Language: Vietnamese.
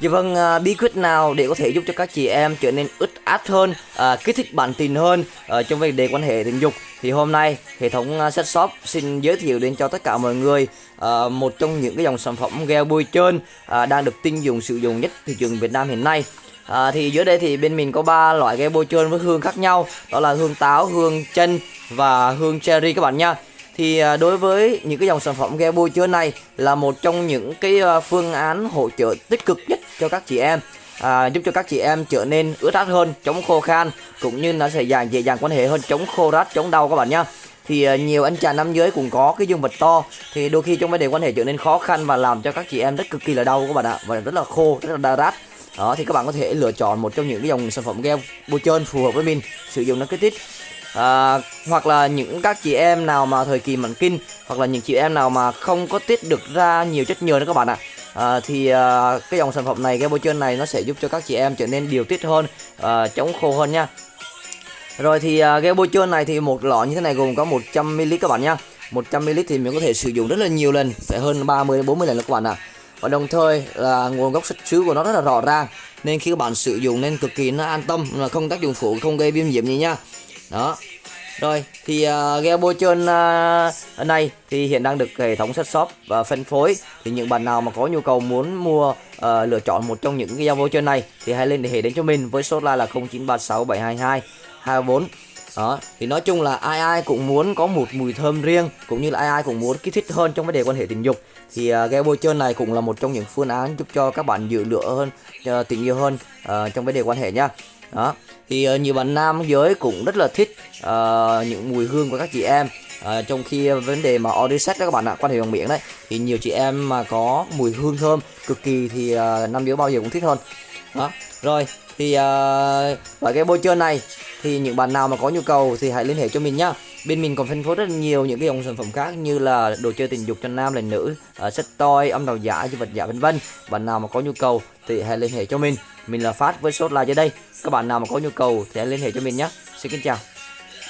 Dạ vâng, à, bí quyết nào để có thể giúp cho các chị em trở nên ướt át hơn, à, kích thích bản tình hơn à, trong vấn đề quan hệ tình dục thì hôm nay hệ thống uh, set shop xin giới thiệu đến cho tất cả mọi người à, một trong những cái dòng sản phẩm gel bôi trơn à, đang được tin dùng sử dụng nhất thị trường Việt Nam hiện nay. À, thì dưới đây thì bên mình có ba loại gel bôi trơn với hương khác nhau, đó là hương táo, hương chân và hương cherry các bạn nha thì à, đối với những cái dòng sản phẩm gel bôi trơn này là một trong những cái à, phương án hỗ trợ tích cực nhất cho các chị em à, giúp cho các chị em trở nên ướt át hơn chống khô khan cũng như nó sẽ dàng dễ dàng quan hệ hơn chống khô rát chống đau các bạn nhá. Thì à, nhiều anh chàng nam giới cũng có cái dương vật to thì đôi khi trong vấn đề quan hệ trở nên khó khăn và làm cho các chị em rất cực kỳ là đau các bạn ạ và rất là khô rất là đau rát. Đó thì các bạn có thể lựa chọn một trong những cái dòng sản phẩm gel bôi trơn phù hợp với mình sử dụng nó kích thích. À, hoặc là những các chị em nào mà thời kỳ mãn kinh hoặc là những chị em nào mà không có tiết được ra nhiều chất nhờn đó các bạn ạ. à, À, thì à, cái dòng sản phẩm này cái bôi trơn này nó sẽ giúp cho các chị em trở nên điều tiết hơn à, chống khô hơn nha. Rồi thì à, cái bôi trơn này thì một lọ như thế này gồm có 100ml các bạn nha 100ml thì mình có thể sử dụng rất là nhiều lần phải hơn 30 40 lần các bạn ạ. À. và đồng thời là nguồn gốc xuất xứ của nó rất là rõ ràng nên khi các bạn sử dụng nên cực kỳ nó an tâm là không tác dụng phụ không gây viêm nhiễm gì nha. Đó rồi thì ờ, uh, gel bôi trơn ờ, uh, này thì hiện đang được hệ thống set shop và phân phối. Thì những bạn nào mà có nhu cầu muốn mua uh, lựa chọn một trong những cái ghe bôi trơn này thì hãy lên để hệ đến cho mình với số la là 0936 722 24 đó thì nói chung là ai ai cũng muốn có một mùi thơm riêng cũng như là ai ai cũng muốn kích thích hơn trong vấn đề quan hệ tình dục. Thì à, uh, gel bôi trơn này cũng là một trong những phương án giúp cho các bạn giữ lửa hơn uh, tình yêu hơn uh, trong vấn đề quan hệ nha. Đó thì uh, nhiều bạn nam giới cũng rất là thích uh, những mùi hương của các chị em uh, trong khi vấn đề mà order đó các bạn ạ quan hệ bằng miệng đấy thì nhiều chị em mà có mùi hương thơm cực kỳ thì uh, nam giới bao giờ cũng thích hơn. Đó rồi thì uh, loại cái bôi trơn này thì những bạn nào mà có nhu cầu thì hãy liên hệ cho mình nhá. Bên mình còn phân phối rất nhiều những cái dòng sản phẩm khác như là đồ chơi tình dục cho nam là nữ ờ, uh, sách toy âm đạo giả vật giả vân vân. Bạn nào mà có nhu cầu thì hãy liên hệ cho mình. Mình là phát với số là dưới đây. Các bạn nào mà có nhu cầu thì hãy liên hệ cho mình nhé xin kính chào.